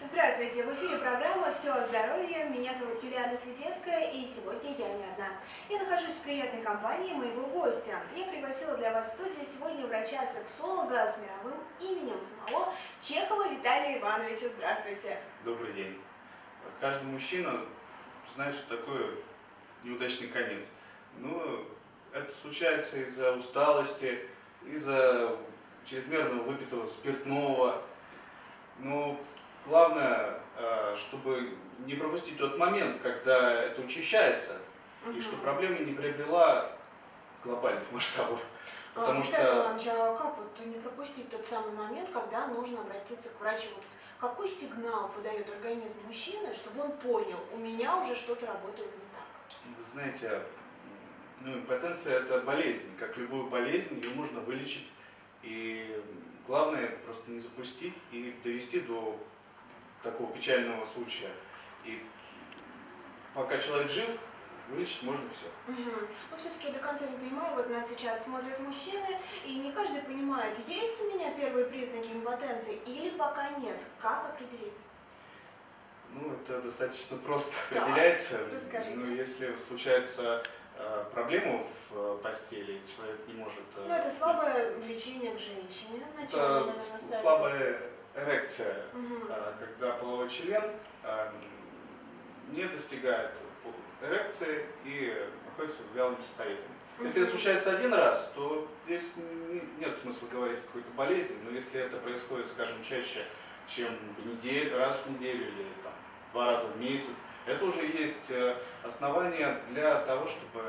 Здравствуйте! В эфире программа «Все о здоровье». Меня зовут Юлиана Светецкая, и сегодня я не одна. Я нахожусь в приятной компании моего гостя. Я пригласила для вас в студию сегодня врача-сексолога с мировым именем самого Чехова Виталия Ивановича. Здравствуйте! Добрый день. Каждый мужчина знает, что такое неудачный конец. Но это случается из-за усталости, из-за чрезмерного выпитого спиртного. Но главное, э, чтобы не пропустить тот момент, когда это учащается, и чтобы проблема не приобрела глобальных масштабов. А, Потому Виталий что Иванович, а как вот не пропустить тот самый момент, когда нужно обратиться к врачу? Вот какой сигнал подает организм мужчины, чтобы он понял, у меня уже что-то работает не так? Вы знаете, ну, импотенция это болезнь. Как любую болезнь, ее можно вылечить. И главное просто не запустить и довести до такого печального случая. И пока человек жив, вылечить можно все. Мгм. Но все-таки я до конца не понимаю, вот нас сейчас смотрят мужчины, и не каждый понимает, есть у меня первые признаки импотенции или пока нет. Как определить? Ну, это достаточно просто Так, определяется. расскажите. Ну, если случается э, проблема в э, постели, человек не может... э, Ну, это слабое влечение к женщине. Начало, Это слабая эрекция, э, когда половой член э, не достигает эрекции и находится в вялом состоянии. Если это случается один раз, то здесь не- нет смысла говорить о какой-то болезни, но если это происходит, скажем, чаще, чем в неделю, раз в неделю или там, два раза в месяц, это уже есть э, основания для того, чтобы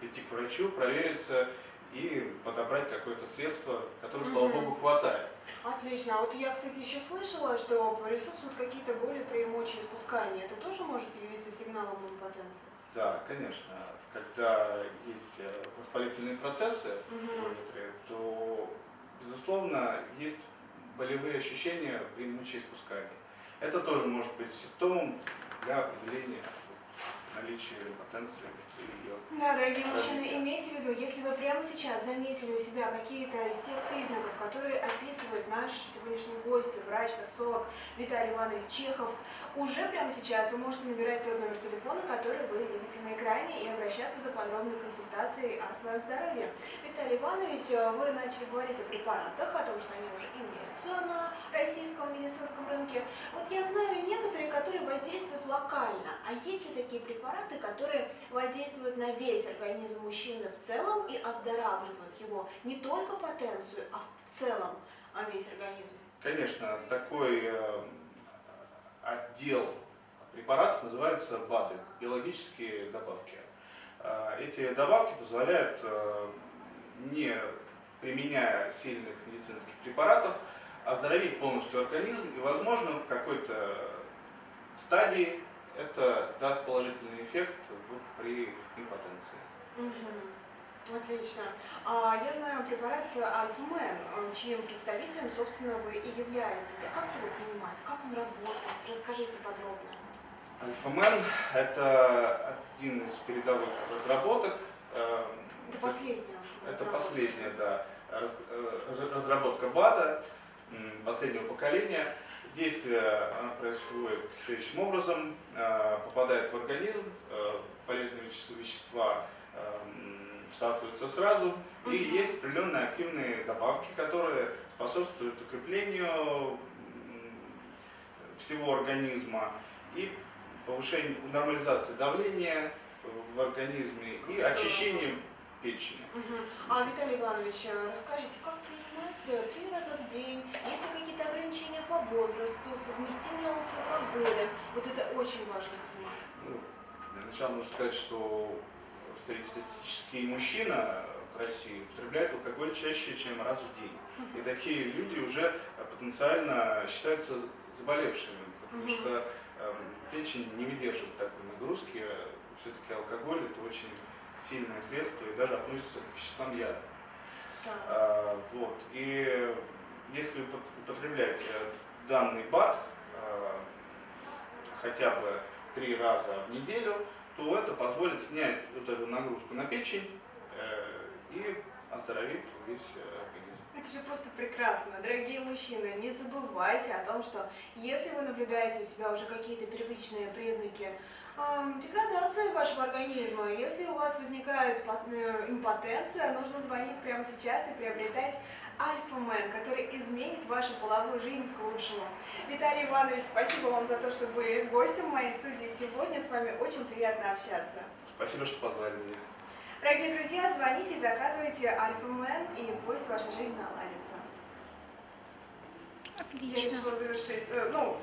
прийти к врачу, провериться и подобрать какое-то средство, которого, слава богу, хватает. Отлично. А вот я, кстати, еще слышала, что присутствуют какие-то боли при мочеиспускании. Это тоже может явиться сигналом импотенции? Да, конечно. Когда есть э, воспалительные процессы Мгм. некоторые, то, безусловно, есть болевые ощущения при мочеиспускании. Это тоже может быть симптомом для определения наличия импотенции или ее. Да, дорогие мужчины, имейте в виду, если вы прямо сейчас заметили у себя какие-то из тех признаков, которые описывает наш сегодняшний гость, врач-сексолог Виталий Иванович Чехов, уже прямо сейчас вы можете набирать тот номер телефона, который вы видите на экране, и обращаться за подробной консультацией о своем здоровье. Виталий Иванович, вы начали говорить о препаратах, о том, что они уже имеются на российском медицинском рынке. Вот я знаю которые воздействуют локально, а есть ли такие препараты, которые воздействуют на весь организм мужчины в целом и оздоравливают его не только потенцию, а в целом а весь организм? Конечно, такой э, отдел препаратов называется БАДы, биологические добавки. Э, Эти добавки позволяют, э, не применяя сильных медицинских препаратов, оздоровить полностью организм и, возможно, в какой-то стадии это даст положительный эффект при импотенции. Мгм. Отлично. А, я знаю препарат Альфа-Мен, чьим представителем, собственно, вы и являетесь. Как его принимать? Как он работает? Расскажите подробно. Альфа-Мен – это один из передовых разработок. э, Это последнее. Это последняя, да, э, раз- разработка БАДа последнего поколения. Действие она происходит следующим образом. Э, Попадает в организм, э, полезные веще- вещества э, м, всасываются сразу. И есть определенные активные добавки, которые способствуют укреплению всего организма и повышению, нормализации давления в организме и очищению печени. А, Виталий Иванович, э, расскажите, как принимать э, три раза в день? Есть ли какие-то ограничения по возрасту? Совместим ли он с алкоголем? Вот это очень важно понимать. Ну, для начала нужно сказать, что среднестатистический мужчина в России употребляет алкоголь чаще, чем раз в день. И такие люди уже потенциально считаются заболевшими, потому что эм, печень не выдерживает такой нагрузки. Все-таки алкоголь это очень сильное средство и даже относится к веществам яда. А, вот. И если упот- употреблять э, данный БАД э, хотя бы три раза в неделю, то это позволит снять вот эту нагрузку на печень э, и оздоровит весь э, организм. Это же просто прекрасно. Дорогие мужчины, не забывайте о том, что если вы наблюдаете у себя уже какие-то первичные признаки эм, деградации вашего организма, если у вас возникает э, импотенция, нужно звонить прямо сейчас и приобретать Альфа-мен, который изменит вашу половую жизнь к лучшему. Виталий Иванович, спасибо вам за то, что были гостем моей студии сегодня. С вами очень приятно общаться. Спасибо, что позвали меня. Дорогие друзья, звоните и заказывайте Альфа-мен, и пусть ваша жизнь наладится. Я Отлично. решила завершить, э, ну,